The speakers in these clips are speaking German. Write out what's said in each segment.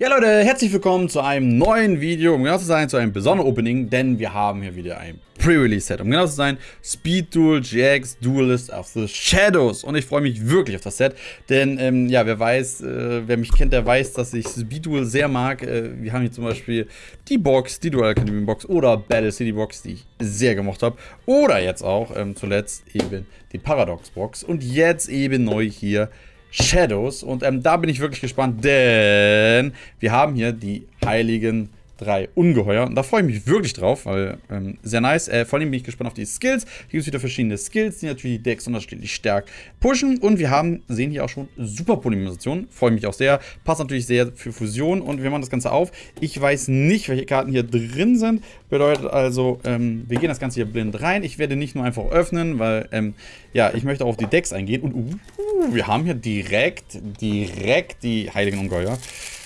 Ja Leute, herzlich willkommen zu einem neuen Video, um genau zu sein, zu einem besonderen Opening, denn wir haben hier wieder ein Pre-Release-Set. Um genau zu sein, Speed Duel GX Duelist of the Shadows. Und ich freue mich wirklich auf das Set, denn ähm, ja, wer weiß, äh, wer mich kennt, der weiß, dass ich Speed Duel sehr mag. Äh, wir haben hier zum Beispiel die Box, die Dual Academy Box oder Battle City Box, die ich sehr gemocht habe. Oder jetzt auch ähm, zuletzt eben die Paradox Box. Und jetzt eben neu hier Shadows. Und ähm, da bin ich wirklich gespannt, denn wir haben hier die heiligen drei Ungeheuer. Und da freue ich mich wirklich drauf, weil ähm, sehr nice. Äh, vor allem bin ich gespannt auf die Skills. Hier gibt es wieder verschiedene Skills, die natürlich die Decks unterschiedlich stark pushen. Und wir haben, sehen hier auch schon Super Polymerisation. Freue mich auch sehr. Passt natürlich sehr für Fusion. Und wir machen das Ganze auf. Ich weiß nicht, welche Karten hier drin sind. Bedeutet also, ähm, wir gehen das Ganze hier blind rein. Ich werde nicht nur einfach öffnen, weil, ähm, ja, ich möchte auch auf die Decks eingehen. Und uh, wir haben hier direkt, direkt die Heiligen Ungeheuer.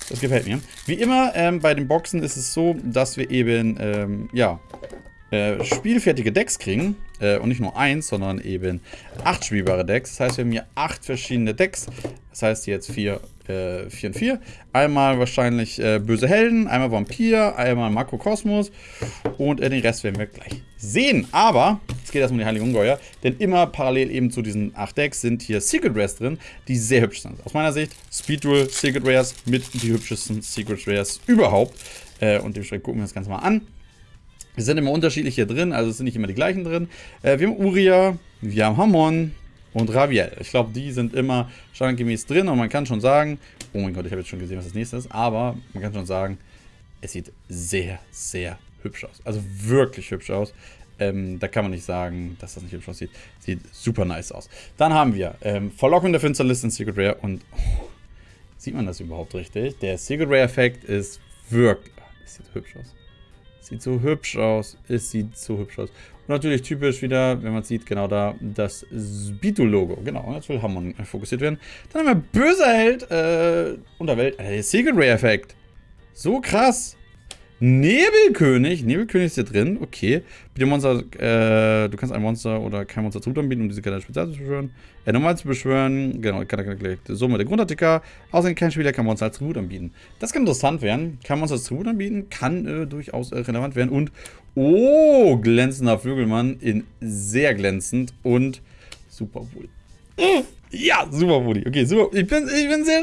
Das gefällt mir. Wie immer ähm, bei den Boxen ist es so, dass wir eben, ähm, ja, äh, spielfertige Decks kriegen. Äh, und nicht nur eins, sondern eben acht spielbare Decks. Das heißt, wir haben hier acht verschiedene Decks. Das heißt jetzt vier, äh, vier und vier. Einmal wahrscheinlich äh, böse Helden, einmal Vampir, einmal Makrokosmos und äh, den Rest werden wir gleich sehen. Aber es geht erstmal um die Heilige Ungeheuer, denn immer parallel eben zu diesen acht Decks sind hier Secret Rares drin, die sehr hübsch sind. Aus meiner Sicht Speed Duel Secret Rares mit die hübschesten Secret Rares überhaupt. Und dementsprechend gucken wir das Ganze mal an. Es sind immer unterschiedliche drin, also es sind nicht immer die gleichen drin. Äh, wir haben Uria, wir haben Hamon und Raviel. Ich glaube, die sind immer standardgemäß drin und man kann schon sagen, oh mein Gott, ich habe jetzt schon gesehen, was das nächste ist, aber man kann schon sagen, es sieht sehr, sehr hübsch aus. Also wirklich hübsch aus. Ähm, da kann man nicht sagen, dass das nicht hübsch aussieht. Sieht super nice aus. Dann haben wir ähm, Verlockung der Finsterlist in Secret Rare und oh, sieht man das überhaupt richtig? Der Secret Rare Effekt ist wirklich, das sieht hübsch aus. Sieht so hübsch aus. Es sieht so hübsch aus. Und natürlich typisch wieder, wenn man sieht, genau da, das Speedo-Logo. Genau, jetzt will Hammond fokussiert werden. Dann haben wir Böser Held, äh, Unterwelt, äh, Secret Ray-Effekt. So krass. Nebelkönig. Nebelkönig ist hier drin. Okay. Bitte Monster, äh, du kannst ein Monster oder kein Monster zu anbieten, um diese Karte speziell zu beschwören. Äh, normal zu beschwören. Genau, kann er. So mit der Grundartikel. Außerdem kein Spieler kann Monster als Tribut anbieten. Das kann interessant werden. Kann Monster als Tribut anbieten. Kann äh, durchaus äh, relevant werden. Und, oh, glänzender Vögelmann in sehr glänzend und super wohl. Ja, Super Poli. Okay, super. Ich bin, ich bin sehr,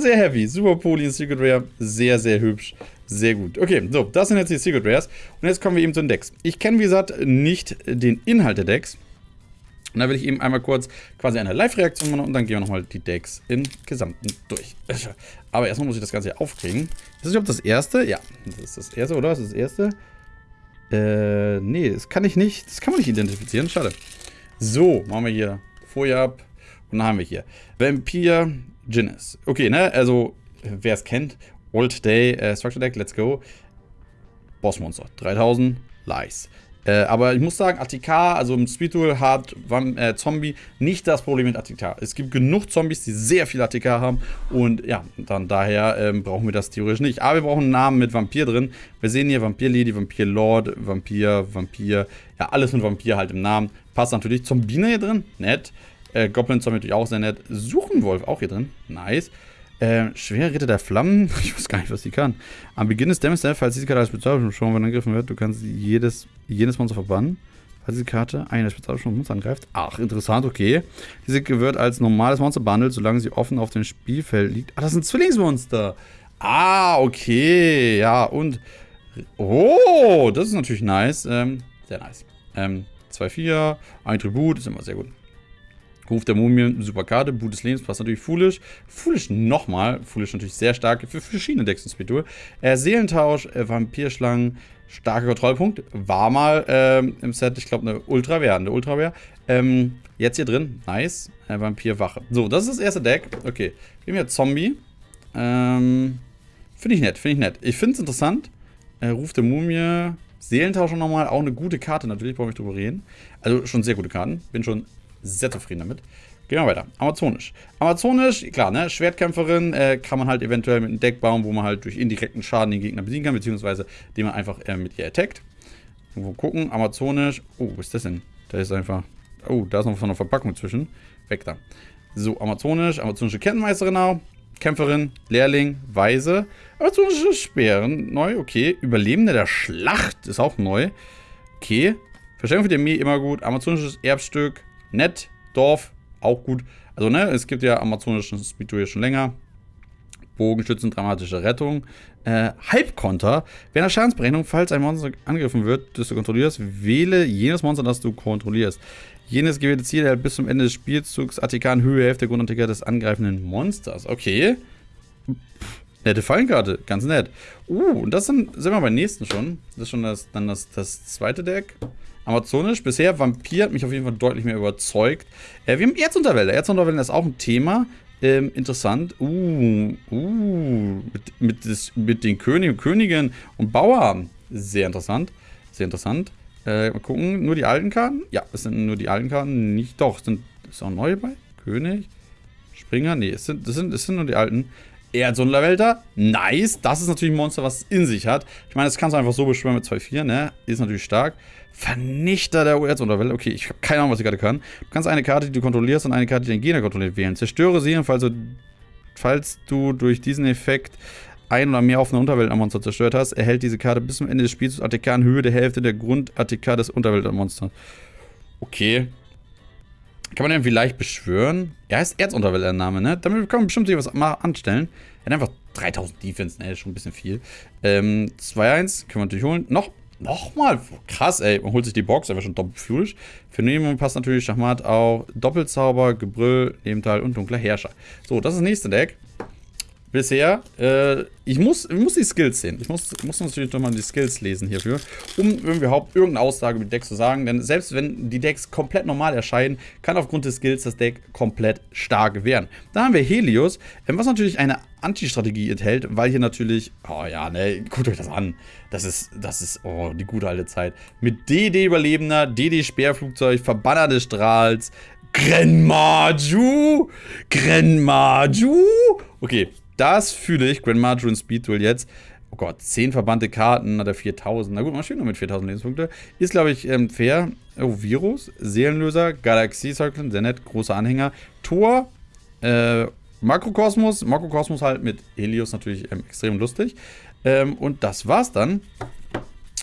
sehr happy. Super Poli in Secret Rare. Sehr, sehr hübsch. Sehr gut. Okay, so, das sind jetzt die Secret Rares. Und jetzt kommen wir eben zu den Decks. Ich kenne, wie gesagt, nicht den Inhalt der Decks. Und da will ich eben einmal kurz quasi eine Live-Reaktion machen und dann gehen wir nochmal die Decks im Gesamten durch. Aber erstmal muss ich das Ganze hier aufkriegen. Ist das überhaupt das erste? Ja, das ist das erste, oder? Das ist das erste. Äh, nee, das kann ich nicht. Das kann man nicht identifizieren. Schade. So, machen wir hier Folie ab. Und dann haben wir hier Vampire Ginnis. Okay, ne? Also, wer es kennt, Old Day äh, Structure Deck, let's go. Bossmonster, 3000, Lies. Äh, aber ich muss sagen, ATK, also im Speed Duel hat äh, Zombie nicht das Problem mit ATK. Es gibt genug Zombies, die sehr viel ATK haben und ja, dann daher ähm, brauchen wir das theoretisch nicht. Aber wir brauchen einen Namen mit Vampir drin. Wir sehen hier Vampir Lady, Vampir Lord, Vampir, Vampir, ja alles mit Vampir halt im Namen. Passt natürlich. Zombine hier drin, nett. Äh, Goblin Zombie natürlich auch sehr nett. Suchenwolf auch hier drin, nice. Äh, schwer Ritter der Flammen. Ich weiß gar nicht, was die kann. Am Beginn des Dämmers, falls diese Karte als Spezialbeschwörung angegriffen wird, du kannst jedes, jedes Monster verbannen. Falls diese Karte eine Spezialbeschwörung Monster angreift. Ach, interessant, okay. Diese wird als normales Monster behandelt, solange sie offen auf dem Spielfeld liegt. Ah, das sind Zwillingsmonster. Ah, okay. Ja, und. Oh, das ist natürlich nice. Ähm, sehr nice. Ähm, 2-4, ein Tribut, ist immer sehr gut. Ruf der Mumie, super Karte. Boot des Lebens passt natürlich Foolish. Foolish nochmal. Foolish natürlich sehr stark für verschiedene Decks in Speedtour. Äh, Seelentausch, äh, Vampirschlangen, starker Kontrollpunkt. War mal ähm, im Set, ich glaube, eine Ultra-Wehr. Eine Ultra-Wehr. Ähm, jetzt hier drin. Nice. Äh, Vampirwache. So, das ist das erste Deck. Okay. Wir haben hier Zombie. Ähm, finde ich nett, finde ich nett. Ich finde es interessant. Äh, Ruf der Mumie. Seelentausch nochmal. Auch eine gute Karte natürlich, brauche ich drüber reden. Also schon sehr gute Karten. Bin schon sehr zufrieden damit. Gehen wir weiter. Amazonisch. Amazonisch, klar, ne? Schwertkämpferin äh, kann man halt eventuell mit einem Deck bauen, wo man halt durch indirekten Schaden den Gegner besiegen kann, beziehungsweise den man einfach äh, mit ihr attackt. Irgendwo gucken. Amazonisch. Oh, was ist das denn? Da ist einfach. Oh, da ist noch von einer Verpackung zwischen. Weg da. So, Amazonisch. Amazonische Kettenmeisterin auch. Kämpferin, Lehrling, Weise. Amazonische Speeren, neu, okay. Überlebende der Schlacht ist auch neu. Okay. Verstärkung für die Armee, immer gut. Amazonisches Erbstück, nett. Dorf, auch gut. Also, ne, es gibt ja amazonischen Speed hier schon länger. Bogenschützen, dramatische Rettung. Äh, Halbkonter. Während der Schadensberechnung, falls ein Monster angegriffen wird, das du kontrollierst, wähle jenes Monster, das du kontrollierst. Jenes gewählte Ziel erhält bis zum Ende des Spielzugs Attikan Höhe Hälfte der Grundantiker des angreifenden Monsters. Okay. Pff, nette Fallenkarte, ganz nett. Uh, und das sind, sind wir beim nächsten schon. Das ist schon das, dann das, das zweite Deck. Amazonisch. Bisher Vampir hat mich auf jeden Fall deutlich mehr überzeugt. Äh, wir haben Erzunterwelle. Erzunterwelle ist auch ein Thema. Ähm, interessant. Uh, uh, mit, mit, des, mit den König und Königen und Bauer. Sehr interessant. Sehr interessant. Äh, mal gucken. Nur die alten Karten? Ja, es sind nur die alten Karten. Nicht, doch. Sind, ist auch neue bei? König? Springer? Nee, es sind, das sind, es sind nur die alten. Erdsonderwälder, nice. Das ist natürlich ein Monster, was es in sich hat. Ich meine, das kannst du einfach so beschwören mit 2-4, ne? Ist natürlich stark. Vernichter der Erdsonderwälder. Okay, ich habe keine Ahnung, was die Karte kann. Du kannst eine Karte, die du kontrollierst und eine Karte, die den Gegner kontrolliert, wählen. Zerstöre sie, falls du, falls du durch diesen Effekt ein oder mehr offene Unterweltmonster zerstört hast, erhält diese Karte bis zum Ende des Spiels ATK in Höhe der Hälfte der Grund-ATK des Unterweltmonsters. Okay. Kann man den vielleicht beschwören? Er heißt Erzunterweltername, ne? Damit kann man bestimmt sich was anstellen. Er hat einfach 3000 Defense, ne? Das ist schon ein bisschen viel. Ähm, 2-1 können wir natürlich holen. Noch, nochmal. Krass, ey. Man holt sich die Box, einfach schon doppelt fühlig. Für Nehmen passt natürlich Schachmat auch Doppelzauber, Gebrüll, Nebenteil und dunkler Herrscher. So, das ist das nächste Deck bisher. Äh, ich, muss, ich muss die Skills sehen. Ich muss, muss natürlich nochmal die Skills lesen hierfür, um überhaupt irgendeine Aussage über die Decks zu sagen. Denn selbst wenn die Decks komplett normal erscheinen, kann aufgrund des Skills das Deck komplett stark werden. Dann haben wir Helios, ähm, was natürlich eine Anti-Strategie enthält, weil hier natürlich, oh ja, ne, guckt euch das an. Das ist, das ist, oh, die gute alte Zeit. Mit DD-Überlebender, DD-Speerflugzeug, Verbanner des Strahls, Grenmaju, Grenmaju. Okay, das fühle ich. Grand Marjorie Speed Duel jetzt. Oh Gott, 10 verbannte Karten, hat er 4000. Na gut, man steht nur mit 4000 Lebenspunkte. Ist, glaube ich, ähm, fair. Oh, Virus, Seelenlöser, Galaxie Circle, sehr nett, großer Anhänger. Tor, äh, Makrokosmos. Makrokosmos halt mit Helios natürlich ähm, extrem lustig. Ähm, und das war's dann.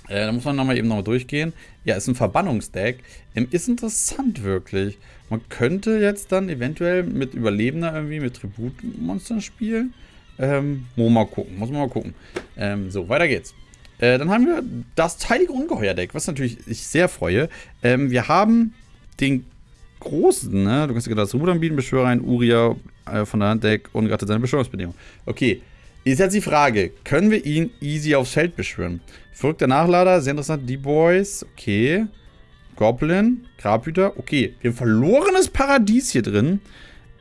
Äh, da muss man nochmal eben nochmal durchgehen. Ja, ist ein Verbannungsdeck. Ähm, ist interessant wirklich. Man könnte jetzt dann eventuell mit Überlebender irgendwie, mit Tributmonstern spielen. Ähm, muss mal gucken, muss man mal gucken. Ähm, so, weiter geht's. Äh, dann haben wir das teilige Ungeheuer-Deck, was natürlich ich sehr freue. Ähm, wir haben den großen, ne? Du kannst dir das Rudern bieten, Beschwörer ein Uria äh, von der Handdeck und gerade seine Beschwörungsbedingungen. Okay, ist jetzt die Frage, können wir ihn easy aufs Feld beschwören? Verrückter Nachlader, sehr interessant. Die Boys, okay. Goblin, Grabhüter, okay. Wir haben verlorenes Paradies hier drin.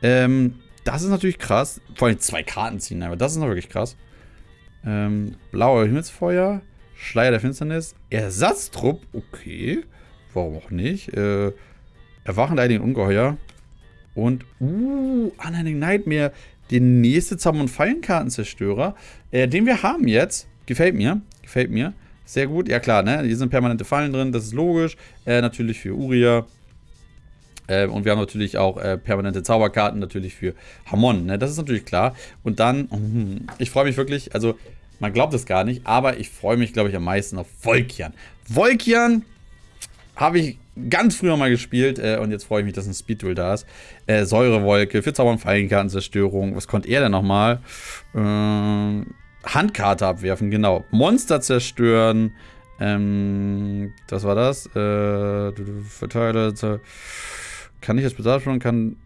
Ähm, das ist natürlich krass. Vor allem zwei Karten ziehen, aber das ist noch wirklich krass. Ähm, blauer Himmelsfeuer, Schleier der Finsternis, Ersatztrupp, okay. Warum auch nicht? Äh, Erwachen der Ungeheuer. Und, uh, Unending Nightmare, der nächste Zauber- und Fallenkartenzerstörer, äh, den wir haben jetzt. Gefällt mir, gefällt mir. Sehr gut, ja klar, ne? Hier sind permanente Fallen drin, das ist logisch. Äh, natürlich für Uria. Äh, und wir haben natürlich auch äh, permanente Zauberkarten, natürlich für Hamon, ne? Das ist natürlich klar. Und dann, mm, ich freue mich wirklich, also man glaubt es gar nicht, aber ich freue mich, glaube ich, am meisten auf Volkian. Volkian habe ich ganz früher mal gespielt äh, und jetzt freue ich mich, dass ein Speed-Duel da ist. Äh, Säurewolke für Zauber- und Fallenkartenzerstörung. Was konnte er denn nochmal? Äh, Handkarte abwerfen, genau. Monster zerstören. Ähm, was war das? Äh, Verteiler. Kann ich das besagen? Kann.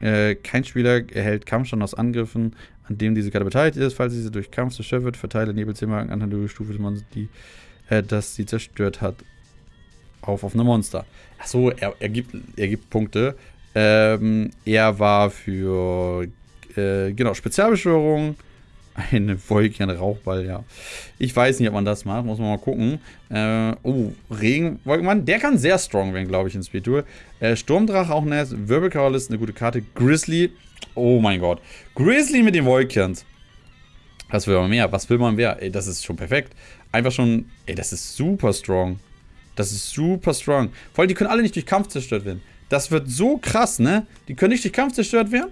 Äh, kein Spieler erhält Kampfstand aus Angriffen, an dem diese Karte beteiligt ist. Falls diese durch Kampf zerstört wird, verteile Nebelzimmer anhand der Stufe des Monsters, die, äh, das sie zerstört hat, auf offene Monster. Achso, er, er, gibt, er gibt Punkte. Ähm, er war für äh, genau, Spezialbeschwörung, eine Wolke, ein Rauchball, ja. Ich weiß nicht, ob man das macht, muss man mal gucken. Äh, oh, Regenwolkenmann, der kann sehr strong werden, glaube ich, in Speed Duel. Äh, Sturmdrache auch nice, Wirbelkarawl ist eine gute Karte. Grizzly, oh mein Gott. Grizzly mit den Wolkens. Was will man mehr? Was will man mehr? Ey, das ist schon perfekt. Einfach schon, ey, das ist super strong. Das ist super strong. Vor allem, die können alle nicht durch Kampf zerstört werden. Das wird so krass, ne? Die können nicht durch Kampf zerstört werden.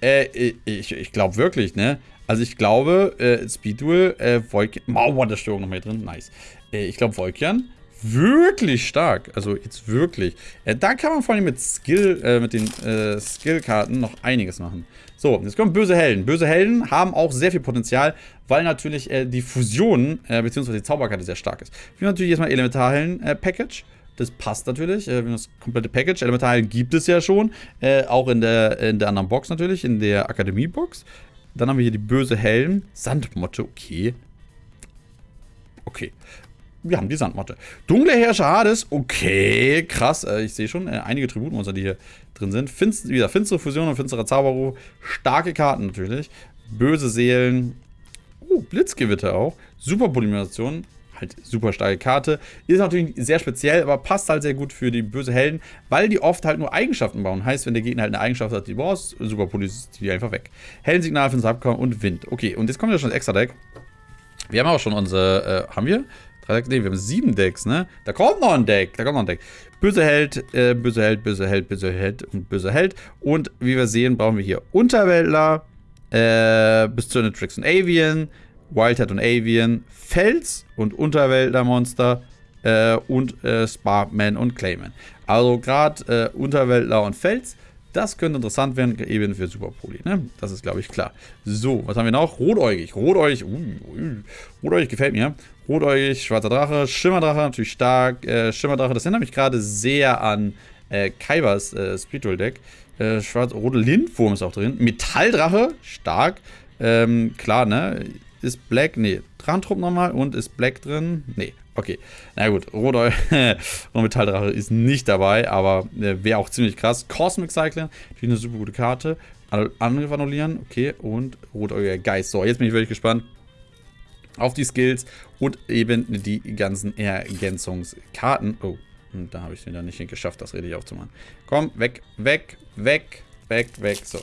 Äh, ich, ich glaube wirklich, ne? Also ich glaube, äh, Speedduel, äh, Volkian, Mauerstörung noch mehr drin, nice. Äh, ich glaube, Volkian, wirklich stark. Also jetzt wirklich. Äh, da kann man vor allem mit Skill, äh, mit den äh, Skillkarten noch einiges machen. So, jetzt kommen böse Helden. Böse Helden haben auch sehr viel Potenzial, weil natürlich äh, die Fusion, äh, beziehungsweise die Zauberkarte sehr stark ist. Wir haben natürlich erstmal Elementarhelden-Package. Das passt natürlich, äh, das komplette Package. Elementarhelden gibt es ja schon, äh, auch in der, in der anderen Box natürlich, in der Akademie-Box. Dann haben wir hier die böse Helden. Sandmotte, okay. Okay. Wir haben die Sandmotte. Dunkle Herrscher Hades, okay, krass. Äh, ich sehe schon äh, einige Tributmonster, die hier drin sind. Finst, wieder finstere Fusion und finsterer Zauberruf. Starke Karten natürlich. Böse Seelen. Oh, Blitzgewitter auch. Super Polymerisation halt super starke Karte. Ist natürlich sehr speziell, aber passt halt sehr gut für die böse Helden, weil die oft halt nur Eigenschaften bauen. Heißt, wenn der Gegner halt eine Eigenschaft hat, die brauchst, super Polizist die einfach weg. Heldensignal für den Subcom und Wind. Okay, und jetzt kommt ja schon das extra Deck. Wir haben auch schon unsere, äh, haben wir? Drei Decks? Ne, wir haben sieben Decks, ne? Da kommt noch ein Deck, da kommt noch ein Deck. Böse Held, äh, böse Held, böse Held, böse Held und böse Held. Und wie wir sehen, brauchen wir hier Unterweltler, äh, bis zu Tricks und Avian, Wildhead und Avian, Fels und Unterweltler-Monster äh, und äh, Sparkman und Clayman. Also gerade äh, Unterweltler und Fels, das könnte interessant werden, eben für Superpoli, ne? Das ist, glaube ich, klar. So, was haben wir noch? Rotäugig. Rotäugig, uh, uh, Rotäugig gefällt mir. Rotäugig, schwarzer Drache, Schimmerdrache, natürlich stark. Äh, Schimmerdrache, das erinnert mich gerade sehr an äh, Kaibers äh, Spiritual Deck. Äh, schwarz, rote Lindwurm ist auch drin. Metalldrache, stark. Ähm, klar, ne? Ist Black, nee, Drachentrupp nochmal und ist Black drin? Nee, okay. Na gut, Rot und Metalldrache ist nicht dabei, aber äh, wäre auch ziemlich krass. Cosmic Cycling, natürlich eine super gute Karte. Angriff annullieren, okay, und Rotäugiger Geist. So, jetzt bin ich wirklich gespannt auf die Skills und eben die ganzen Ergänzungskarten. Oh, da habe ich es wieder nicht geschafft, das richtig aufzumachen. Komm, weg, weg, weg, weg, weg. So.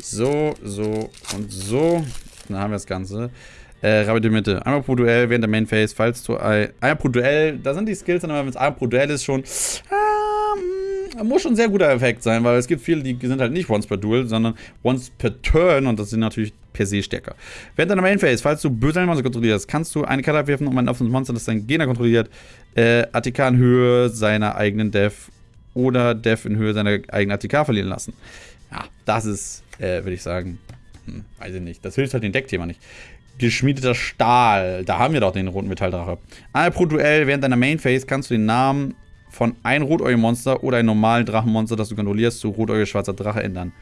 So, so und so. Dann haben wir das Ganze. Äh, Rabbit in Mitte. Einmal pro Duell während der Main Phase, falls du ein, einmal pro Duell, da sind die Skills, aber wenn es einmal pro Duell ist, schon. Ähm, muss schon ein sehr guter Effekt sein, weil es gibt viele, die sind halt nicht once per Duel, sondern once per Turn und das sind natürlich per se stärker. Während deiner Main Phase, falls du böse Monster kontrollierst, kannst du eine Karte abwerfen, um ein offenes Monster, das dein Gegner kontrolliert, äh, ATK in Höhe seiner eigenen Dev oder Dev in Höhe seiner eigenen ATK verlieren lassen. Ja, das ist, äh, würde ich sagen, hm, weiß ich nicht. Das hilft halt dem Deckthema nicht. Geschmiedeter Stahl. Da haben wir doch den roten Metalldrache. Einmal pro Duell während deiner Main Phase kannst du den Namen von einem Rotäugel-Monster oder einem normalen Drachenmonster, das du kontrollierst, zu Rotäugel schwarzer Drache ändern.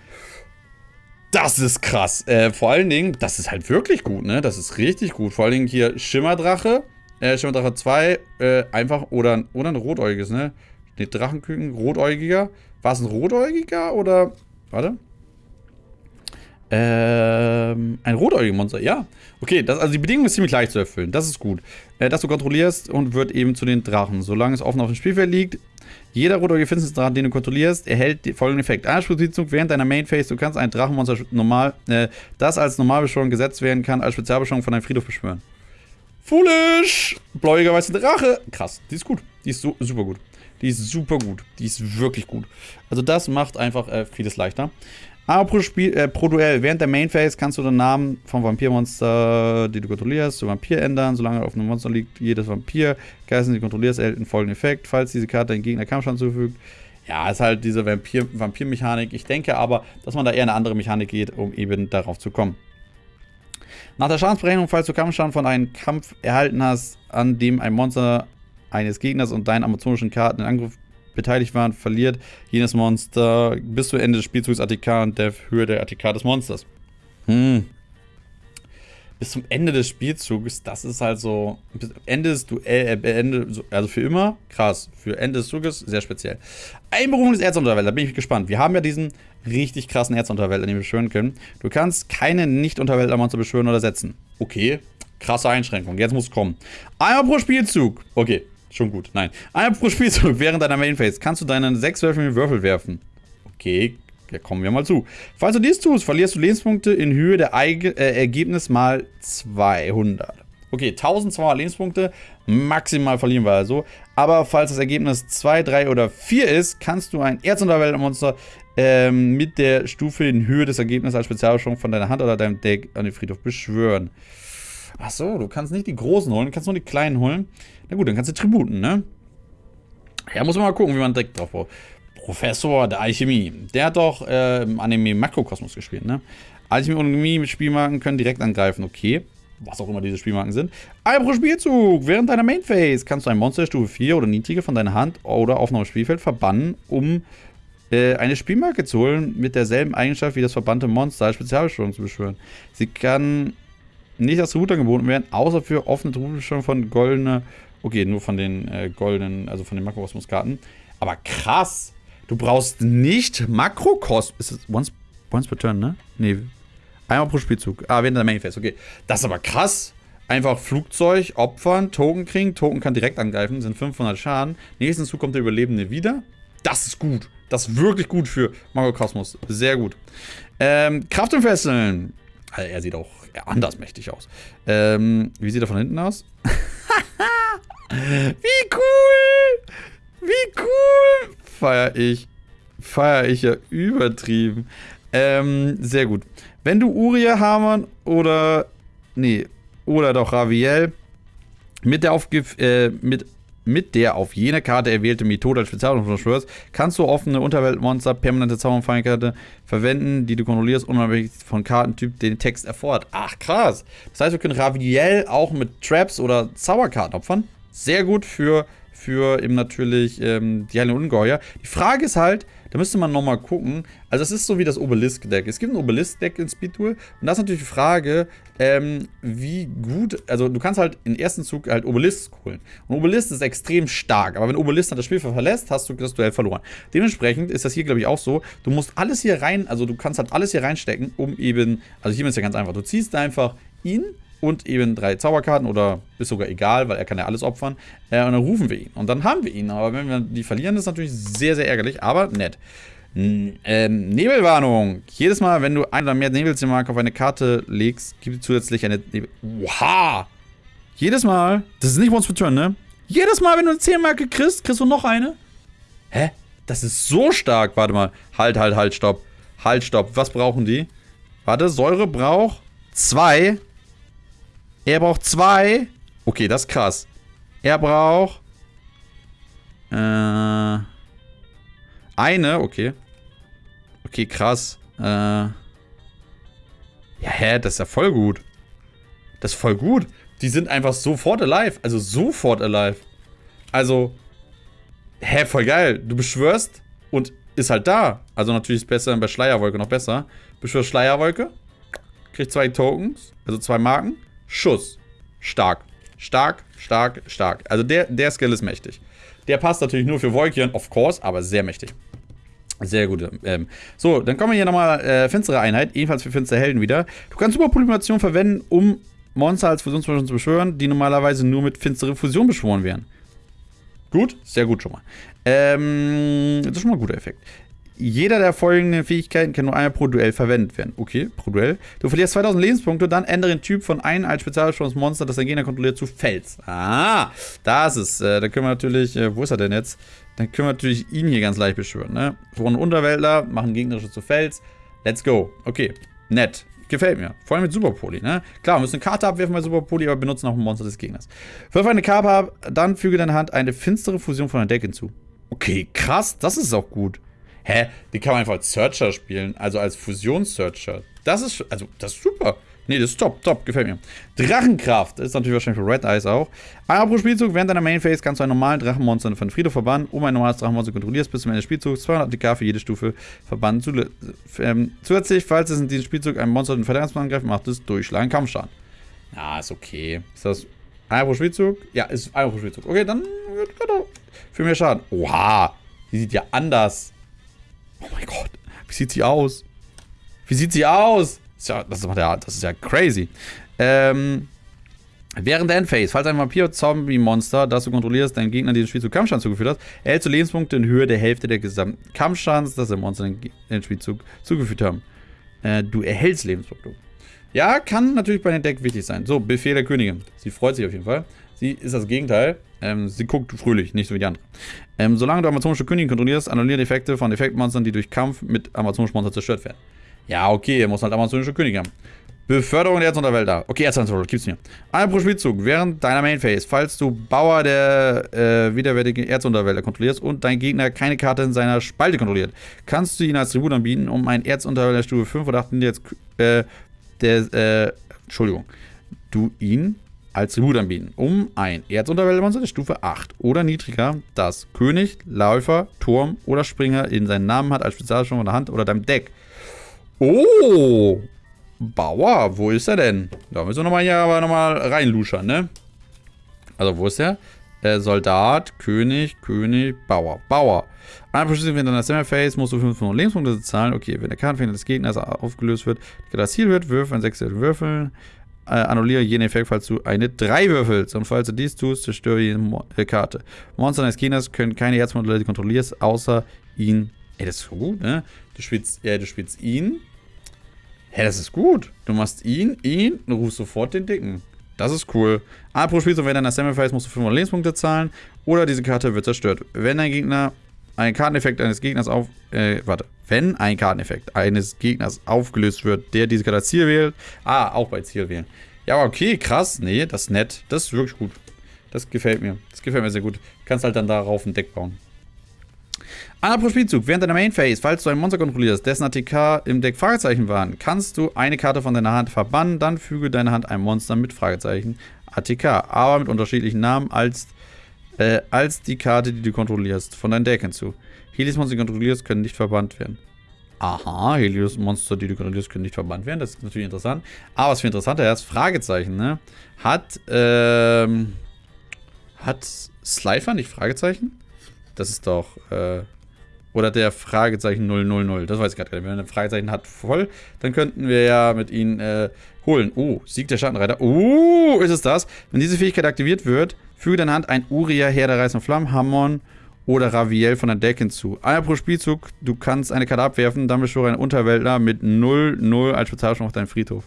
Das ist krass. Äh, vor allen Dingen, das ist halt wirklich gut, ne? Das ist richtig gut. Vor allen Dingen hier Schimmerdrache. Äh, Schimmerdrache 2, äh, einfach, oder, oder ein rotäugiges, ne? Ne, Drachenküken, rotäugiger. War es ein rotäugiger oder, warte. Ähm, ein rotäugiger Monster, ja. Okay, das, also die Bedingung ist ziemlich leicht zu erfüllen. Das ist gut. Äh, dass du kontrollierst und wird eben zu den Drachen. Solange es offen auf dem Spielfeld liegt, jeder rotäugige Finsternisdrache, den du kontrollierst, erhält folgenden Effekt. Anspruchsbezug während deiner Main Phase. Du kannst ein Drachenmonster normal, äh, das als Normalbeschwörung gesetzt werden kann, als Spezialbeschwörung von deinem Friedhof beschwören. Foolish! Bläuiger weiße Drache. Krass, die ist gut. Die ist so, super gut. Die ist super gut. Die ist wirklich gut. Also das macht einfach äh, vieles leichter. Aber pro, Spiel, äh, pro Duell, während der Main Phase kannst du den Namen vom Vampirmonster, die du kontrollierst, zu Vampir ändern. Solange auf einem Monster liegt, jedes Vampir, Geister, die kontrollierst, erhält einen folgenden Effekt, falls diese Karte den Gegner Kampfstand zufügt. Ja, ist halt diese Vampir-Mechanik. Vampir ich denke aber, dass man da eher eine andere Mechanik geht, um eben darauf zu kommen. Nach der Schadensberechnung, falls du Kampfschaden von einem Kampf erhalten hast, an dem ein Monster eines Gegners und deinen amazonischen Karten in Angriff beteiligt waren, verliert jenes Monster bis zu Ende des Spielzugs ATK und der Höhe der ATK des Monsters. Hm. Bis zum Ende des Spielzugs, das ist halt so. Bis Ende des Duell, äh, Ende, also für immer, krass. Für Ende des Zuges, sehr speziell. Einberufung des Erzunterwelt, da bin ich gespannt. Wir haben ja diesen richtig krassen Erzunterwelt, den wir beschwören können. Du kannst keine Nicht-Unterweltler-Monster beschwören oder setzen. Okay, krasse Einschränkung. Jetzt muss es kommen. Einmal pro Spielzug. Okay, Schon gut. Nein. Einmal pro Spielzug während deiner Main Phase kannst du deinen 6 Würfel Würfel werfen. Okay, ja, kommen wir mal zu. Falls du dies tust, verlierst du Lebenspunkte in Höhe der Eige äh, Ergebnis mal 200. Okay, 1200 Lebenspunkte, maximal verlieren wir also. Aber falls das Ergebnis 2, 3 oder 4 ist, kannst du ein Erzunterweltmonster ähm, mit der Stufe in Höhe des Ergebnisses als Spezialbeschwörung von deiner Hand oder deinem Deck an den Friedhof beschwören. Ach so, du kannst nicht die großen holen, du kannst nur die kleinen holen. Na gut, dann kannst du Tributen, ne? Ja, muss man mal gucken, wie man direkt drauf baut. Professor der Alchemie. Der hat doch äh, im Anime Makrokosmos gespielt, ne? Alchemie und Chemie mit Spielmarken können direkt angreifen, okay. Was auch immer diese Spielmarken sind. Ein pro Spielzug. Während deiner Main Phase kannst du ein Monster Stufe 4 oder niedriger von deiner Hand oder auf einem Spielfeld verbannen, um äh, eine Spielmarke zu holen mit derselben Eigenschaft wie das verbannte Monster als Spezialbeschwörung zu beschwören. Sie kann nicht als Tribut angeboten werden, außer für offene Tributbeschwörung von goldene, okay, nur von den äh, goldenen, also von den Makrokosmos-Karten. Aber krass, du brauchst nicht Makrokosmos, ist es once, per turn, ne? Nee, einmal pro Spielzug. Ah, während der Phase, okay. Das ist aber krass. Einfach Flugzeug, opfern, Token kriegen. Token kann direkt angreifen, sind 500 Schaden. Nächsten Zug kommt der Überlebende wieder. Das ist gut. Das ist wirklich gut für Makrokosmos. Sehr gut. Ähm, Kraft und Fesseln. Also er sieht auch anders mächtig aus. Ähm, wie sieht er von hinten aus? wie cool! Wie cool! Feier ich. Feier ich ja übertrieben. Ähm, sehr gut. Wenn du Uria Hamann oder. Nee, oder doch Raviel mit der, Aufgif äh, mit mit der auf jene Karte erwählte Methode als Spezialwaffe beschwörst, kannst du offene Unterweltmonster, permanente Zauberfeindkarte verwenden, die du kontrollierst, unabhängig von Kartentyp den Text erfordert. Ach, krass. Das heißt, wir können Raviel auch mit Traps oder Zauberkarten opfern. Sehr gut für, für eben natürlich ähm, die Heilung Ungeheuer. Die Frage ist halt, da müsste man nochmal gucken. Also es ist so wie das Obelisk-Deck. Es gibt ein Obelisk-Deck in Speedduel. Und das ist natürlich die Frage, ähm, wie gut... Also du kannst halt im ersten Zug halt Obelisk holen. Und Obelisk ist extrem stark. Aber wenn Obelisk dann das Spiel verlässt, hast du das Duell verloren. Dementsprechend ist das hier, glaube ich, auch so. Du musst alles hier rein... Also du kannst halt alles hier reinstecken, um eben... Also hier ist ja ganz einfach. Du ziehst einfach ihn und eben drei Zauberkarten oder ist sogar egal, weil er kann ja alles opfern. Äh, und dann rufen wir ihn. Und dann haben wir ihn. Aber wenn wir die verlieren, ist natürlich sehr, sehr ärgerlich, aber nett. Ähm, Nebelwarnung. Jedes Mal, wenn du ein oder mehr Nebelzimmermarken auf eine Karte legst, gibt es zusätzlich eine Nebel... Wow! Jedes Mal, das ist nicht Once per Turn, ne? Jedes Mal, wenn du eine 10 Marke kriegst, kriegst du noch eine? Hä? Das ist so stark. Warte mal. Halt, halt, halt, stopp. Halt, stopp. Was brauchen die? Warte, Säure braucht zwei. Er braucht zwei. Okay, das ist krass. Er braucht... Äh... Eine, okay. Okay, krass. Äh... Ja, hä, das ist ja voll gut. Das ist voll gut. Die sind einfach sofort alive. Also sofort alive. Also... Hä, voll geil. Du beschwörst und ist halt da. Also natürlich ist es besser bei Schleierwolke noch besser. Beschwörst Schleierwolke. Kriegt zwei Tokens. Also zwei Marken. Schuss. Stark. Stark, stark, stark. Also der, der Skill ist mächtig. Der passt natürlich nur für Wolkian, of course, aber sehr mächtig. Sehr gut. Ähm, so, dann kommen wir hier nochmal äh, finstere Einheit, ebenfalls für finstere Helden wieder. Du kannst Superpolymation verwenden, um Monster als Fusionsversion zu beschwören, die normalerweise nur mit finstere Fusion beschworen werden. Gut, sehr gut schon mal. Ähm, das ist schon mal ein guter Effekt. Jeder der folgenden Fähigkeiten kann nur einmal pro Duell verwendet werden. Okay, pro Duell. Du verlierst 2000 Lebenspunkte, dann ändere den Typ von einem als Spezialbeschwörungsmonster, das dein Gegner kontrolliert, zu Fels. Ah, da ist es. Äh, da können wir natürlich, äh, wo ist er denn jetzt? Dann können wir natürlich ihn hier ganz leicht beschwören, ne? Vorne Unterweltler, machen gegnerische zu Fels. Let's go. Okay, nett. Gefällt mir. Vor allem mit Superpoli, ne? Klar, wir müssen eine Karte abwerfen bei Superpoli, aber benutzen auch ein Monster des Gegners. Wirf eine Karte ab, dann füge deiner Hand eine finstere Fusion von deinem Deck hinzu. Okay, krass. Das ist auch gut. Hä? Die kann man einfach als Searcher spielen, also als Fusions-Searcher. Das ist, also, das ist super. Nee, das ist top, top, gefällt mir. Drachenkraft, das ist natürlich wahrscheinlich für Red Eyes auch. Einmal pro Spielzug, während deiner Main Phase kannst du einen normalen Drachenmonster von Friedhof verbannen. Um ein normales Drachenmonster kontrollierst, bis zum Ende des Spielzugs 200 DK für jede Stufe verbannen. Zu, ähm, zusätzlich, falls es in diesem Spielzug ein Monster den Verteidigungsplan angreift, macht es durchschlagen Kampfschaden. Ja, ist okay. Ist das einmal pro Spielzug? Ja, ist einmal pro Spielzug. Okay, dann für mehr Schaden. Oha, die sieht ja anders Oh mein Gott. Wie sieht sie aus? Wie sieht sie aus? Das ist ja, das ist ja, crazy. Ähm, während der Endphase, falls ein Vampir-Zombie-Monster, das du kontrollierst, deinen Gegner den Spielzug Kampfschaden zugeführt hat, erhältst du Lebenspunkte in Höhe der Hälfte der gesamten Kampfschadens, das der Monster den Spielzug zugeführt haben. Äh, du erhältst Lebenspunkte. Ja, kann natürlich bei dem Deck wichtig sein. So, Befehl der Königin. Sie freut sich auf jeden Fall. Sie ist das Gegenteil. Ähm, sie guckt fröhlich, nicht so wie die andere. Ähm, solange du amazonische Königin kontrollierst, annulliere Effekte von Effektmonstern, die durch Kampf mit amazonischen Monstern zerstört werden. Ja, okay, er muss halt amazonische Königin haben. Beförderung der Erzunterwälder. Okay, Erzunterwälder, gibt's mir. Einmal pro Spielzug während deiner Main Phase, falls du Bauer der äh, widerwärtigen Erzunterwälder kontrollierst und dein Gegner keine Karte in seiner Spalte kontrolliert, kannst du ihn als Tribut anbieten, um einen Erzunterwälder Stufe 5 oder 8 jetzt, äh, der, äh, Entschuldigung, du ihn als Tribut anbieten, um ein Erzunterwäldermonster der Stufe 8 oder niedriger, das König, Läufer, Turm oder Springer in seinen Namen hat als Spezialschwung von der Hand oder deinem Deck. Oh, Bauer, wo ist er denn? Da müssen wir nochmal hier aber nochmal reinluschern, ne? Also, wo ist er? Äh, Soldat, König, König, Bauer. Bauer. Ein Verschlüsselung in deiner Summer-Phase musst du 500 Lebenspunkte zahlen. Okay, wenn der Kartenfehler des Gegners aufgelöst wird, das Ziel wird, würfel ein 6 Würfeln. Äh, annulliere jeden Effekt, falls du eine 3 würfelst. Und falls du dies tust, zerstöre jede Mo äh, Karte. Monster deines Gegners können keine Herzmodelle, die kontrollierst, außer ihn. Ey, das ist gut, ne? Du spielst, ja, du spielst ihn, Hä, das ist gut. Du machst ihn, ihn und rufst sofort den Dicken. Das ist cool. A pro Spiel, wenn deiner Samurai musst du 500 Lebenspunkte zahlen oder diese Karte wird zerstört. Wenn dein Gegner einen Karteneffekt eines Gegners auf, äh, warte. Wenn ein Karteneffekt eines Gegners aufgelöst wird, der diese Karte als Ziel wählt, ah, auch bei Ziel wählen. Ja, okay, krass. Nee, das ist nett. Das ist wirklich gut. Das gefällt mir. Das gefällt mir sehr gut. Kannst halt dann darauf ein Deck bauen. Einer Spielzug. Während deiner Main Phase, falls du ein Monster kontrollierst, dessen ATK im Deck Fragezeichen waren, kannst du eine Karte von deiner Hand verbannen, dann füge deine Hand ein Monster mit Fragezeichen ATK, aber mit unterschiedlichen Namen als, äh, als die Karte, die du kontrollierst, von deinem Deck hinzu. Helios-Monster, die du kontrollierst, können nicht verbannt werden. Aha, Helios-Monster, die du kontrollierst, können nicht verbannt werden. Das ist natürlich interessant. Aber was viel interessanter ist, Fragezeichen, ne? Hat, ähm, hat Slifer nicht Fragezeichen? Das ist doch, äh, oder der Fragezeichen 000. Das weiß ich gerade nicht. Wenn er ein Fragezeichen hat voll, dann könnten wir ja mit ihnen äh, holen. Oh, Sieg der Schattenreiter. Oh, ist es das? Wenn diese Fähigkeit aktiviert wird, füge deine Hand ein Uria, Herr der Reißenden Flammen, Hammon oder Raviel von der Deck hinzu. Einmal pro Spielzug, du kannst eine Karte abwerfen, dann beschwöre einen Unterwäldler mit 0-0 als Spezialschwung auf deinen Friedhof.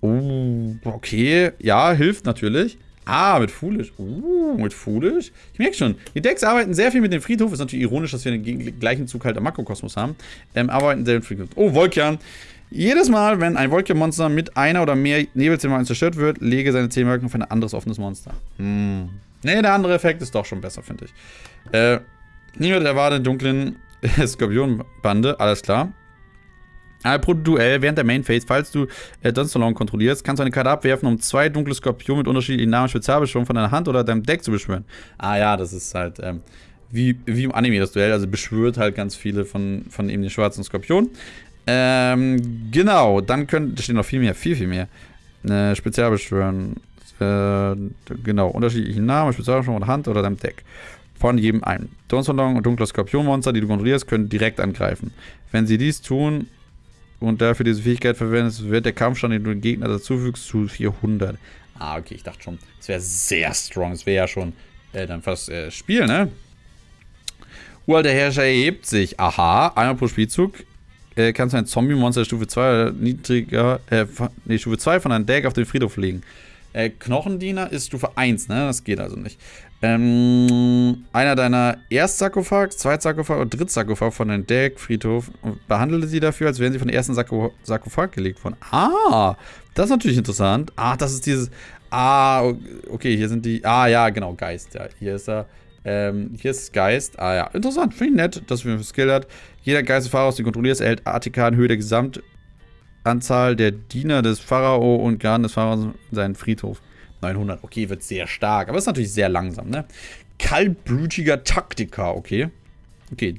Oh, okay. Ja, hilft natürlich. Ah, mit Foolish. Uh, mit Foolish. Ich merke schon, die Decks arbeiten sehr viel mit dem Friedhof. Ist natürlich ironisch, dass wir den gleichen Zug halt am Makrokosmos haben. Ähm, arbeiten sehr mit Friedhof. Oh, Volkian. Jedes Mal, wenn ein Volkian-Monster mit einer oder mehr Nebelzimmermarken zerstört wird, lege seine Zähmmarken auf ein anderes offenes Monster. Hm. Ne, der andere Effekt ist doch schon besser, finde ich. Äh, niemand erwartet dunklen Skorpionbande, alles klar. Pro Duell während der Main Phase, falls du äh, Dunstone kontrollierst, kannst du eine Karte abwerfen, um zwei dunkle Skorpion mit unterschiedlichen Namen Spezialbeschwörung von deiner Hand oder deinem Deck zu beschwören. Ah ja, das ist halt ähm, wie, wie im Anime das Duell, also beschwört halt ganz viele von, von eben den schwarzen Skorpion. Ähm, genau, dann können, da steht noch viel mehr, viel, viel mehr. Äh, Spezialbeschwören, äh, genau, unterschiedliche Namen, Spezialbeschwörung der Hand oder deinem Deck von jedem einen. Dawnstone und dunkle Skorpionmonster, die du kontrollierst, können direkt angreifen. Wenn sie dies tun, und dafür diese Fähigkeit verwendest, wird der Kampfstand, den du den Gegner dazufügst, zu 400. Ah, okay, ich dachte schon, das wäre sehr strong. Das wäre ja schon äh, dann fast äh, Spiel, ne? Uralter Herrscher erhebt sich. Aha, einmal pro Spielzug äh, kannst du ein Zombie-Monster Stufe 2 niedriger, äh, nee, Stufe 2 von einem Deck auf den Friedhof legen. Äh, Knochendiener ist Stufe 1, ne? Das geht also nicht. Ähm, einer deiner Erstsarkophag, Zweitsarkophag und Drittsarkophag von deinem Deck, Friedhof, behandle sie dafür, als wären sie von der ersten Sarko Sarkophag gelegt worden. Ah, das ist natürlich interessant. Ah, das ist dieses. Ah, okay, hier sind die. Ah, ja, genau, Geist. Ja, hier ist er. Ähm, hier ist Geist. Ah, ja, interessant. Finde ich nett, dass wir Skill hat. Jeder Geistesfahrer, aus dem kontrollierst, erhält ATK in Höhe der Gesamtanzahl der Diener des Pharao und Garten des Pharaos in seinen Friedhof. 900, okay, wird sehr stark. Aber ist natürlich sehr langsam, ne? Kaltblütiger Taktiker, okay. Okay.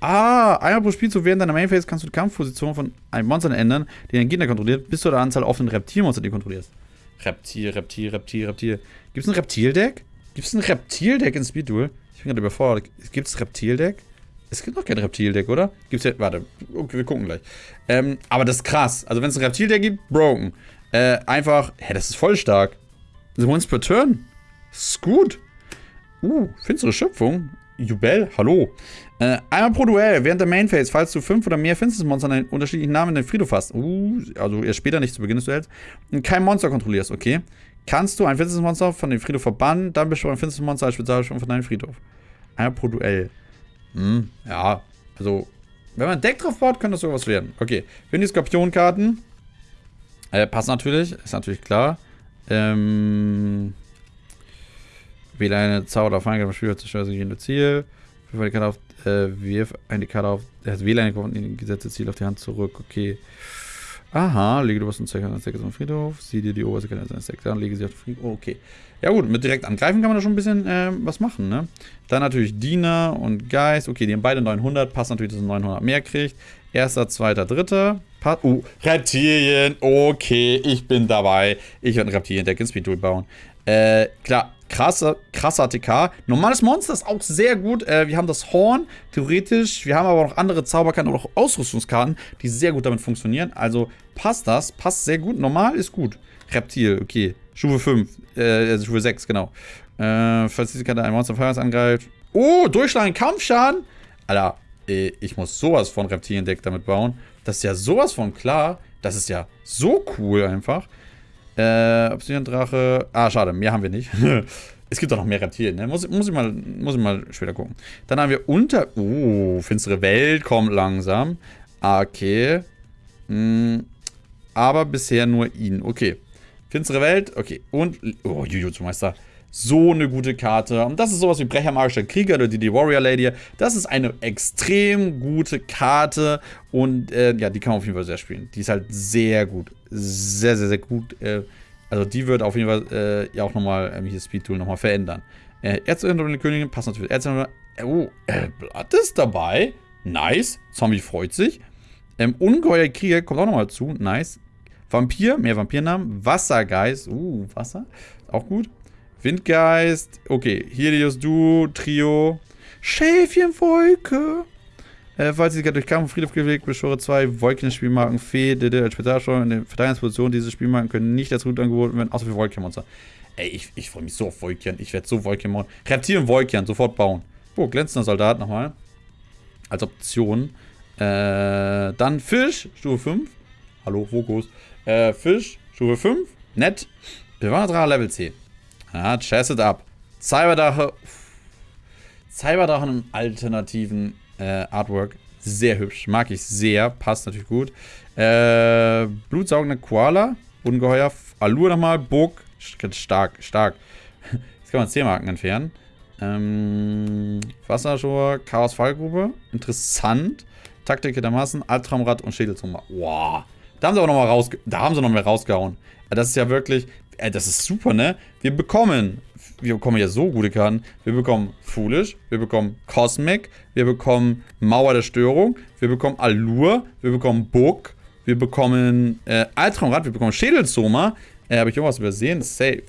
Ah, einmal pro Spielzug während deiner Mainphase kannst du die Kampfposition von einem Monster ändern, die deinen Gegner kontrolliert, bis zu der Anzahl offenen Reptilmonster, die du kontrollierst. Reptil, Reptil, Reptil, Reptil. Gibt es ein Reptildeck? Gibt es ein Reptildeck in Speed Duel? Ich bin gerade überfordert. Gibt es Reptildeck? Es gibt noch kein Reptildeck, oder? Gibt's ja. Warte, okay, wir gucken gleich. Ähm, aber das ist krass. Also, wenn es ein Reptildeck gibt, broken. Äh, einfach. Hä, das ist voll stark. The once per turn. Gut. Uh, finstere Schöpfung. Jubel, hallo. Äh, einmal pro Duell, während der Main Phase, falls du fünf oder mehr Finsternismonster an unterschiedlichen Namen in den Friedhof hast. Uh, also erst später nicht zu Beginn des Duells. Und kein Monster kontrollierst, okay. Kannst du ein Finsternismonster von dem Friedhof verbannen, dann bist du ein Finsternismonster als Spezialbeschwörung von deinem Friedhof. Einmal pro Duell. Hm, ja, also, wenn man ein Deck drauf baut, könnte das sowas werden. Okay, haben die Skorpionkarten. Äh, passt natürlich, ist natürlich klar. Ähm, wähle eine Zauber auf Feindgriff, Spieler zerstört sich in Ziel. Wirf eine Karte auf, äh, wirf eine Karte auf, also wähle eine gesetzte Ziel auf die Hand zurück, okay. Aha, lege du was in Deck auf den Friedhof, sieh dir die oberste Karte eines Decks an, lege sie auf den Friedhof, okay. Ja gut, mit direkt angreifen kann man da schon ein bisschen äh, was machen, ne? Dann natürlich Diener und Geist, okay, die haben beide 900, passt natürlich, dass er 900 mehr kriegt. Erster, zweiter, dritter, passt, oh, Reptilien, okay, ich bin dabei. Ich werde ein Reptilien-Deck in Speed bauen. Äh, klar, krasser, krasser TK. Normales Monster ist auch sehr gut. Äh, wir haben das Horn, theoretisch. Wir haben aber noch andere Zauberkarten oder auch Ausrüstungskarten, die sehr gut damit funktionieren. Also passt das, passt sehr gut. Normal ist gut. Reptil, okay. Stufe 5, äh, also Stufe 6, genau. Äh, falls diese Karte ein Monster Feuers angreift. Oh, durchschlagen, Kampfschaden. Alter, äh, ich muss sowas von Reptilien-Deck damit bauen. Das ist ja sowas von klar. Das ist ja so cool einfach. Äh, Obsidian-Drache. Ah, schade, mehr haben wir nicht. es gibt doch noch mehr Reptilien, ne? Muss, muss, ich mal, muss ich mal später gucken. Dann haben wir unter... Oh, finstere Welt kommt langsam. Okay. Hm, aber bisher nur ihn. Okay. Finstere Welt, okay. Und... Oh, Jujutsu-Meister so eine gute Karte. Und das ist sowas wie Brecher Magischer Krieger oder die, Warrior Lady. Das ist eine extrem gute Karte und äh, ja, die kann man auf jeden Fall sehr spielen. Die ist halt sehr gut. Sehr, sehr, sehr gut. Äh, also die wird auf jeden Fall äh, ja auch nochmal ähm, hier Speed Tool nochmal verändern. Äh, der Königin passt natürlich. Erzählerin, oh, äh, Blatt ist dabei. Nice. Zombie freut sich. Ähm, Ungeheuer Krieger kommt auch nochmal zu. Nice. Vampir, mehr Vampirnamen. Wassergeist. Uh, Wasser. Auch gut. Windgeist. Okay, Helios Du, Trio. Schäfchenwolke. Äh, falls sie durch Kampf und Friedhof gelegt, beschwöre zwei Wolken-Spielmarken Fee, Dede als Spezialsteuer in der Verteidigungsposition. Diese Spielmarken können nicht als Route angeboten werden, außer für Wolkenmonster. Ey, ich, ich freue mich so auf Wolkian. Ich werde so Wolkian bauen. Reptil und Wolkian, sofort bauen. Oh, glänzender Soldat nochmal. Als Option. Äh, dann Fisch, Stufe 5. Hallo, Fokus. Äh, Fisch, Stufe 5. Nett. Bewanderer Level 10. Ja, chess it up. Cyberdache. Cyberdache im alternativen äh, Artwork. Sehr hübsch. Mag ich sehr. Passt natürlich gut. Äh, blutsaugende Koala. Ungeheuer. Allure nochmal. Burg. Stark, stark. Jetzt kann man 10 Marken entfernen. Ähm, Wasserschor, Chaos Fallgrube. Interessant. Taktik der Massen, Albtraumrad und Schädelzummer. Wow. Da haben sie aber noch mal raus, da haben sie noch rausgehauen. Das ist ja wirklich, äh, das ist super, ne? Wir bekommen, wir bekommen ja so gute Karten. Wir bekommen Foolish, wir bekommen Cosmic, wir bekommen Mauer der Störung, wir bekommen Allure, wir bekommen Book, wir bekommen äh, Altraumrad, wir bekommen Schädelzoma. Äh, Habe ich irgendwas übersehen? Safe.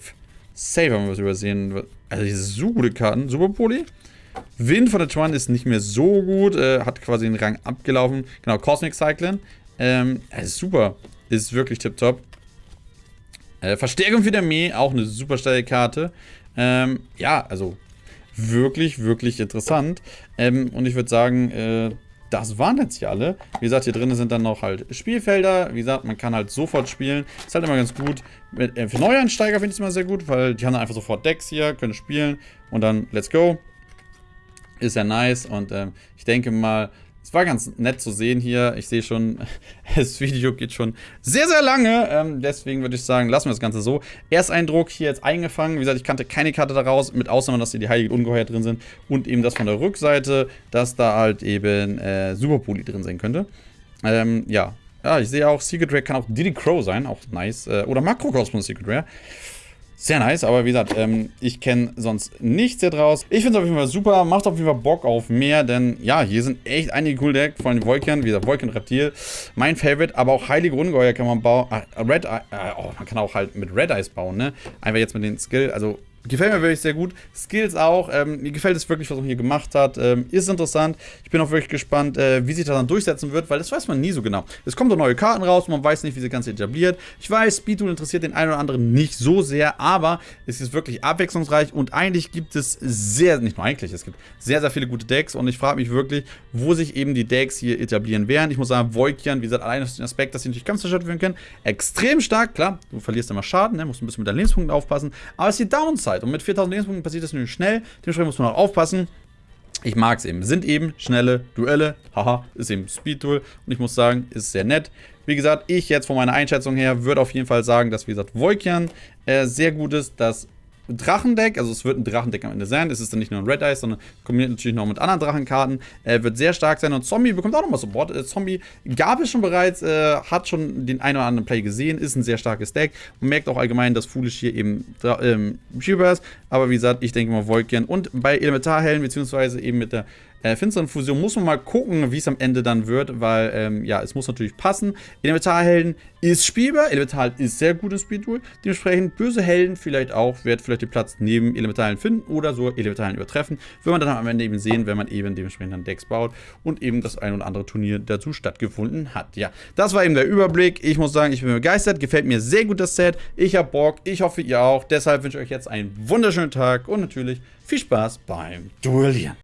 Safe haben wir was übersehen. Also diese so gute Karten. Super Poly. Wind von der Twan ist nicht mehr so gut. Äh, hat quasi den Rang abgelaufen. Genau, Cosmic Cyclone. Ähm, ist super. Ist wirklich tipptopp. Äh, Verstärkung für der Armee, auch eine super steile Karte. Ähm, ja, also wirklich, wirklich interessant. Ähm, und ich würde sagen, äh, das waren jetzt hier alle. Wie gesagt, hier drinnen sind dann noch halt Spielfelder. Wie gesagt, man kann halt sofort spielen. Ist halt immer ganz gut. Äh, für Neueinsteiger finde ich es immer sehr gut, weil die haben dann einfach sofort Decks hier, können spielen und dann let's go. Ist ja nice und ähm, ich denke mal, es war ganz nett zu sehen hier. Ich sehe schon, das Video geht schon sehr, sehr lange. Ähm, deswegen würde ich sagen, lassen wir das Ganze so. Ersteindruck hier jetzt eingefangen. Wie gesagt, ich kannte keine Karte daraus, mit Ausnahme, dass hier die Heiligen Ungeheuer drin sind. Und eben das von der Rückseite, dass da halt eben äh, Superpoli drin sein könnte. Ähm, ja. Ja, ich sehe auch, Secret Rare kann auch Diddy Crow sein. Auch nice. Äh, oder Makrokosmos Secret Rare. Sehr nice, aber wie gesagt, ähm, ich kenne sonst nichts hier draus. Ich finde es auf jeden Fall super, macht auf jeden Fall Bock auf mehr, denn ja, hier sind echt einige coole Decks, vor allem Volkian, wie gesagt, Volkian Reptil, mein Favorite, aber auch Heilige Ungeheuer kann man bauen, ah, Red Eye, äh, oh, man kann auch halt mit Red Eyes bauen, ne? Einfach jetzt mit den Skill, also Gefällt mir wirklich sehr gut. Skills auch. Ähm, mir gefällt es wirklich, was man hier gemacht hat. Ähm, ist interessant. Ich bin auch wirklich gespannt, äh, wie sich das dann durchsetzen wird, weil das weiß man nie so genau. Es kommen doch neue Karten raus, man weiß nicht, wie sie ganz etabliert. Ich weiß, Speedtool interessiert den einen oder anderen nicht so sehr, aber es ist wirklich abwechslungsreich und eigentlich gibt es sehr, nicht nur eigentlich, es gibt sehr, sehr viele gute Decks und ich frage mich wirklich, wo sich eben die Decks hier etablieren werden. Ich muss sagen, Voikian, wie gesagt, allein aus dem Aspekt, dass sie natürlich Kampfzerstört werden können, extrem stark. Klar, du verlierst immer Schaden, ne? musst ein bisschen mit deinen Lebenspunkten aufpassen, aber es ist die Downside. Zeit. Und mit 4000 Lebenspunkten passiert das nämlich schnell. Dementsprechend muss man auch aufpassen. Ich mag es eben. Sind eben schnelle Duelle. Haha, ist eben Speed-Duel. Und ich muss sagen, ist sehr nett. Wie gesagt, ich jetzt von meiner Einschätzung her würde auf jeden Fall sagen, dass, wie gesagt, Volkian äh, sehr gut ist. Das Drachendeck, also es wird ein Drachendeck am Ende sein. Es ist dann nicht nur ein Red Eyes, sondern kombiniert natürlich noch mit anderen Drachenkarten. Äh, wird sehr stark sein und Zombie bekommt auch nochmal Support. Äh, Zombie gab es schon bereits, äh, hat schon den einen oder anderen Play gesehen, ist ein sehr starkes Deck. Man merkt auch allgemein, dass Foolish hier eben ähm, ist. Aber wie gesagt, ich denke mal Volkian und bei Elementarhelden, beziehungsweise eben mit der äh, finsteren Fusion muss man mal gucken, wie es am Ende dann wird, weil, ähm, ja, es muss natürlich passen. Elementarhelden ist spielbar, Elementar ist sehr gut im Speedtool, dementsprechend böse Helden vielleicht auch, wird vielleicht den Platz neben Elementarhelden finden oder so Elementarhelden übertreffen, wird man dann am Ende eben sehen, wenn man eben dementsprechend dann Decks baut und eben das ein oder andere Turnier dazu stattgefunden hat. Ja, das war eben der Überblick. Ich muss sagen, ich bin begeistert, gefällt mir sehr gut das Set. Ich habe Bock, ich hoffe ihr auch. Deshalb wünsche ich euch jetzt einen wunderschönen Tag und natürlich viel Spaß beim Duellieren.